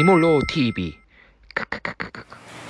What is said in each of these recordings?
애니몰로 TV.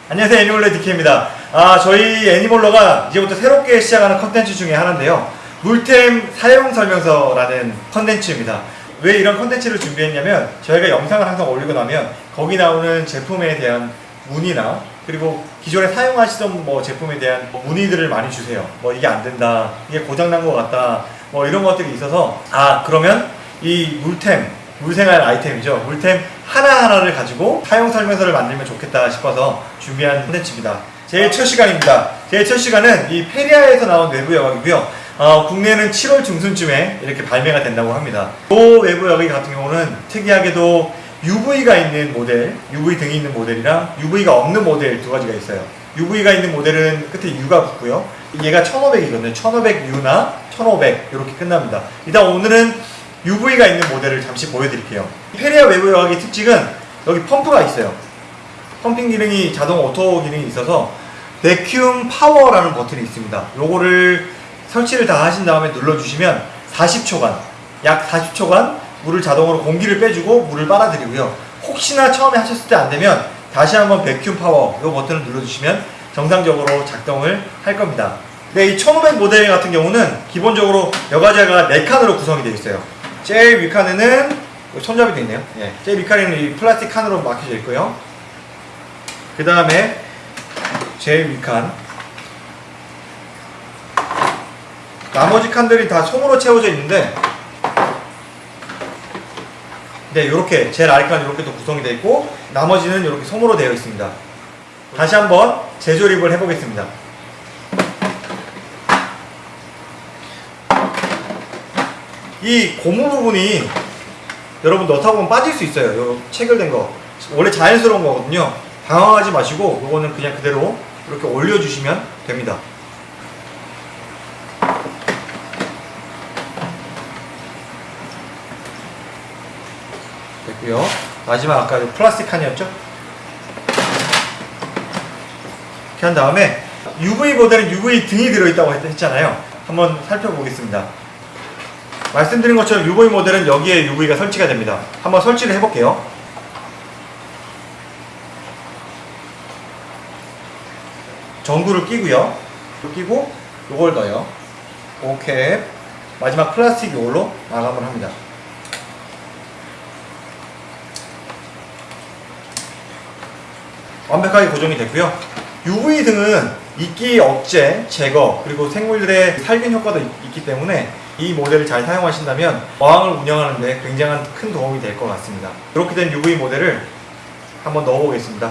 안녕하세요 애니멀러 디케입니다. 아 저희 애니멀러가 이제부터 새롭게 시작하는 컨텐츠 중에 하나인데요. 물템 사용 설명서라는 컨텐츠입니다. 왜 이런 컨텐츠를 준비했냐면 저희가 영상을 항상 올리고 나면 거기 나오는 제품에 대한 문의나 그리고 기존에 사용하시던 뭐 제품에 대한 문의들을 많이 주세요. 뭐 이게 안 된다 이게 고장난 것 같다 뭐 이런 것들이 있어서 아 그러면 이 물템 물생활 아이템이죠. 물템 하나하나를 가지고 사용 설명서를 만들면 좋겠다 싶어서 준비한 콘텐츠입니다. 제일 첫 시간입니다. 제일 첫 시간은 이 페리아에서 나온 외부 여각이고요. 어, 국내는 7월 중순쯤에 이렇게 발매가 된다고 합니다. 이 외부 여각 같은 경우는 특이하게도 UV가 있는 모델, UV 등이 있는 모델이랑 UV가 없는 모델 두 가지가 있어요. UV가 있는 모델은 끝에 U가 붙고요. 얘가 1500이거든요. 1500U나 1500 이렇게 끝납니다. 일단 오늘은 UV가 있는 모델을 잠시 보여드릴게요. 페리아 외부 여과기의 특징은 여기 펌프가 있어요. 펌핑 기능이 자동 auto 기능이 있어서 vacuum power라는 버튼이 있습니다. 요거를 설치를 다 하신 다음에 눌러주시면 40초간 약 40초간 물을 자동으로 공기를 빼주고 물을 빨아들이고요. 혹시나 처음에 하셨을 때 안되면 다시 한번 vacuum power 요 버튼을 눌러주시면 정상적으로 작동을 할 겁니다. 네, 이1500 모델 같은 경우는 기본적으로 여과제가 4칸으로 구성이 되어 있어요. 제일 위칸에는 손잡이 도 있네요. 예, 제일 위칸에는 이 플라스틱 칸으로 막혀져 있고요. 그 다음에 제일 위칸 나머지 칸들이 다 솜으로 채워져 있는데 네, 이렇게 제일 아래 칸 이렇게 또 구성이 되어 있고 나머지는 이렇게 솜으로 되어 있습니다. 다시 한번 재조립을 해보겠습니다. 이 고무 부분이 여러분 넣다 보면 빠질 수 있어요. 요 체결된 거. 원래 자연스러운 거거든요. 당황하지 마시고 요거는 그냥 그대로 이렇게 올려주시면 됩니다. 됐고요. 마지막 아까 플라스틱 칸이었죠? 이렇게 한 다음에 UV 모델은 UV 등이 들어있다고 했- 했잖아요. 한번 살펴보겠습니다. 말씀드린 것처럼 UV 모델은 여기에 UV가 설치가 됩니다. 한번 설치를 해볼게요. 전구를 끼고요. 끼고 요걸 넣어요. 오케이. 마지막 플라스틱 요걸로 마감을 합니다. 완벽하게 고정이 됐고요. UV 등은 이끼 억제, 제거, 그리고 생물들의 살균 효과도 있- 있기 때문에 이 모델을 잘 사용하신다면 어항을 운영하는 데 굉장한 큰 도움이 될 것 같습니다. 이렇게 된 UV 모델을 한번 넣어보겠습니다.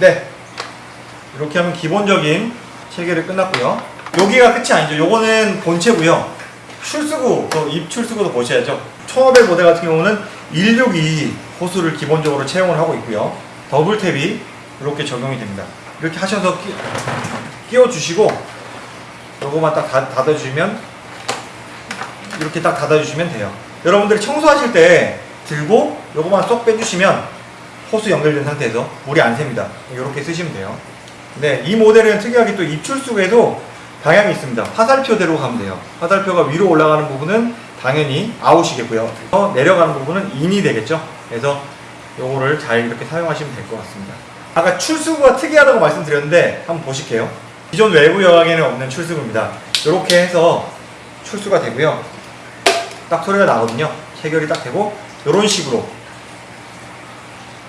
네. 이렇게 하면 기본적인 체계를 끝났고요. 여기가 끝이 아니죠. 요거는 본체고요. 출수구, 또입 출수구도 보셔야죠. 1500 모델 같은 경우는 162 호수를 기본적으로 채용을 하고 있고요. 더블 탭이 이렇게 적용이 됩니다. 이렇게 하셔서 끼, 끼워주시고 요거만 딱 닫, 닫아주시면 이렇게 딱 닫아주시면 돼요. 여러분들이 청소하실 때 들고 요거만 쏙 빼주시면 호수 연결된 상태에서 물이 안 셉니다. 이렇게 쓰시면 돼요. 네, 이 모델은 특이하게 또 입출수구에도 방향이 있습니다. 화살표대로 가면 돼요. 화살표가 위로 올라가는 부분은 당연히 아웃이겠고요. 어, 내려가는 부분은 인이 되겠죠. 그래서 요거를 잘 이렇게 사용하시면 될 것 같습니다. 아까 출수구가 특이하다고 말씀드렸는데 한번 보실게요. 기존 외부 여왕에는 없는 출수구입니다. 이렇게 해서 출수가 되고요. 딱 소리가 나거든요. 체결이 딱 되고 이런 식으로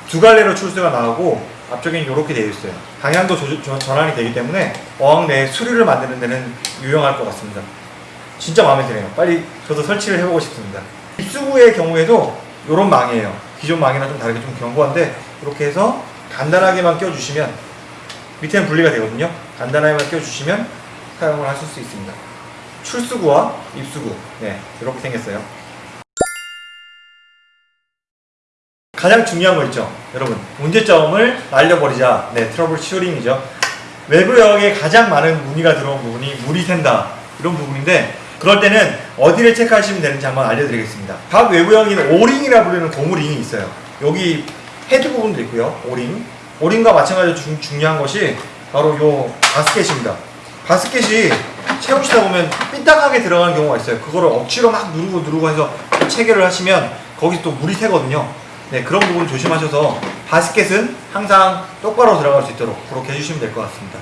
두 갈래로 출수가 나오고 앞쪽에는 이렇게 되어 있어요. 방향도 조- 조- 전환이 되기 때문에 어항 내 수류를 만드는 데는 유용할 것 같습니다. 진짜 마음에 드네요. 빨리 저도 설치를 해보고 싶습니다. 입수구의 경우에도 이런 망이에요. 기존 망이랑 좀 다르게 좀 견고한데 이렇게 해서 간단하게만 껴주시면 밑에는 분리가 되거든요. 간단하게만 껴주시면 사용을 하실 수 있습니다. 출수구와 입수구 네 이렇게 생겼어요. 가장 중요한 거 있죠 여러분 문제점을 날려버리자 네 trouble shooting이죠 외부 여과기에 가장 많은 문의가 들어온 부분이 물이 샌다 이런 부분인데 그럴 때는 어디를 체크하시면 되는지 한번 알려드리겠습니다 각 외부 여과기에는 오링이라 부르는 고무링이 있어요 여기 헤드 부분도 있고요 오링 오링과 마찬가지로 중, 중요한 것이 바로 요 바스켓입니다 바스켓이 채우시다 보면 삐딱하게 들어가는 경우가 있어요. 그거를 억지로 막 누르고 누르고 해서 체결을 하시면 거기 또 물이 새거든요. 네, 그런 부분 조심하셔서 바스켓은 항상 똑바로 들어갈 수 있도록 그렇게 해주시면 될 것 같습니다.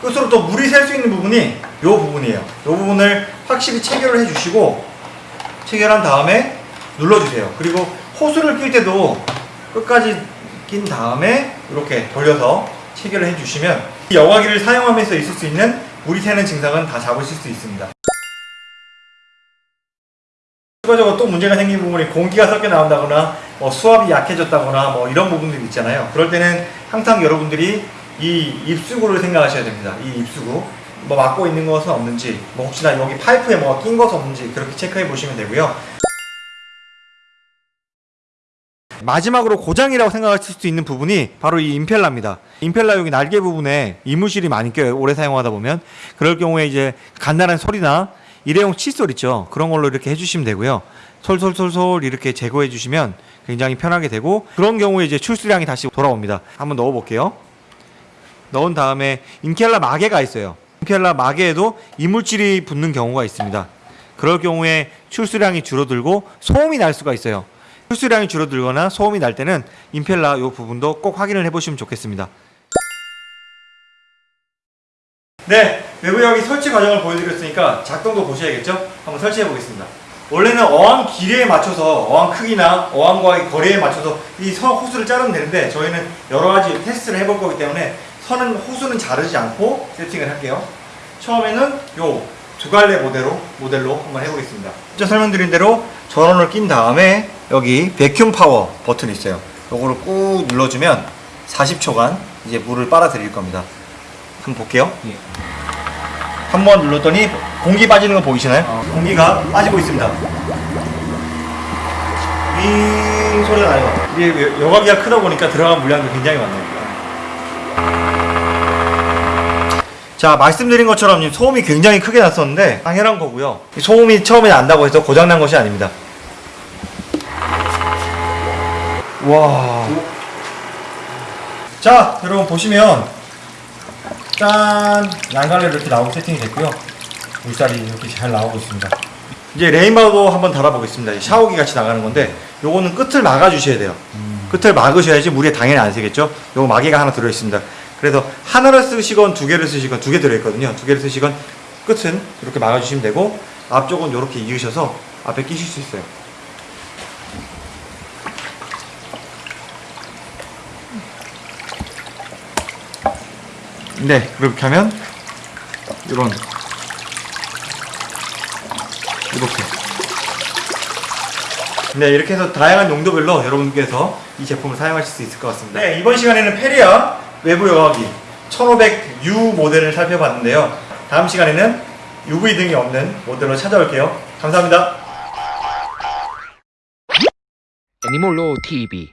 끝으로 또 물이 샐 수 있는 부분이 이 부분이에요. 이 부분을 확실히 체결을 해주시고 체결한 다음에 눌러주세요. 그리고 호스를 낄 때도 끝까지 낀 다음에 이렇게 돌려서 체결을 해주시면 이 여과기를 사용하면서 있을 수 있는 물이 새는 증상은 다 잡으실 수 있습니다. 추가적으로 또 문제가 생긴 부분이 공기가 섞여 나온다거나 뭐 수압이 약해졌다거나 뭐 이런 부분들이 있잖아요. 그럴 때는 항상 여러분들이 이 입수구를 생각하셔야 됩니다. 이 입수구 뭐 막고 있는 것은 없는지 뭐 혹시나 여기 파이프에 뭐가 낀 것은 없는지 그렇게 체크해 보시면 되고요. 마지막으로 고장이라고 생각하실 수 있는 부분이 바로 이 임펠러입니다. 임펠러 여기 날개 부분에 이물질이 많이 껴요. 오래 사용하다 보면. 그럴 경우에 이제 간단한 소리나 일회용 칫솔 있죠. 그런 걸로 이렇게 해주시면 되고요. 솔솔솔솔 이렇게 제거해 주시면 굉장히 편하게 되고 그런 경우에 이제 출수량이 다시 돌아옵니다. 한번 넣어 볼게요. 넣은 다음에 인켈라 마개가 있어요. 인켈라 마개에도 이물질이 붙는 경우가 있습니다. 그럴 경우에 출수량이 줄어들고 소음이 날 수가 있어요. 출수량이 줄어들거나 소음이 날 때는 임펠러 이 부분도 꼭 확인을 해보시면 좋겠습니다. 네, 외부 여기 설치 과정을 보여드렸으니까 작동도 보셔야겠죠? 한번 설치해 보겠습니다. 원래는 어항 길이에 맞춰서 어항 크기나 어항과의 거리에 맞춰서 이선 호수를 자르면 되는데 저희는 여러 가지 테스트를 해볼 거기 때문에 선은 호수는 자르지 않고 세팅을 할게요. 처음에는 요 두 갈래 모델로 모델로 한번 해보겠습니다. 먼저 설명드린 대로 전원을 낀 다음에 여기 베큐um 파워 버튼이 있어요. 요거를 꾹 눌러주면 40초간 이제 물을 빨아들일 겁니다. 한번 볼게요. 한번 눌렀더니 공기 빠지는 거 보이시나요? 공기가 빠지고 있습니다. 윙 소리가 나요. 이게 여과기가 크다 보니까 들어간 물량도 굉장히 많네요. 자 말씀드린 것처럼 이 소음이 굉장히 크게 났었는데 당연한 거고요. 이 소음이 처음에 난다고 해서 고장난 것이 아닙니다. 와. 자 여러분 보시면 짠 양갈래로 이렇게 나오고 세팅이 됐고요. 물살이 이렇게 잘 나오고 있습니다. 이제 레인바우도 한번 달아보겠습니다. 이 샤워기 같이 나가는 건데 요거는 끝을 막아 주셔야 돼요. 끝을 막으셔야지 물에 당연히 안 새겠죠. 요거 마개가 하나 들어 있습니다. 그래서 하나를 쓰시건 두 개를 쓰시건 두 개 들어 있거든요. 두 개를 쓰시건 끝은 이렇게 막아 주시면 되고 앞쪽은 이렇게 이으셔서 앞에 끼실 수 있어요. 네, 그렇게 하면 이런 이렇게 네 이렇게 해서 다양한 용도별로 여러분께서 이 제품을 사용하실 수 있을 것 같습니다 네 이번 시간에는 페리아 외부 여과기 1500U 모델을 살펴봤는데요. 다음 시간에는 UV 등이 없는 모델로 찾아올게요. 감사합니다. 애니몰로 TV.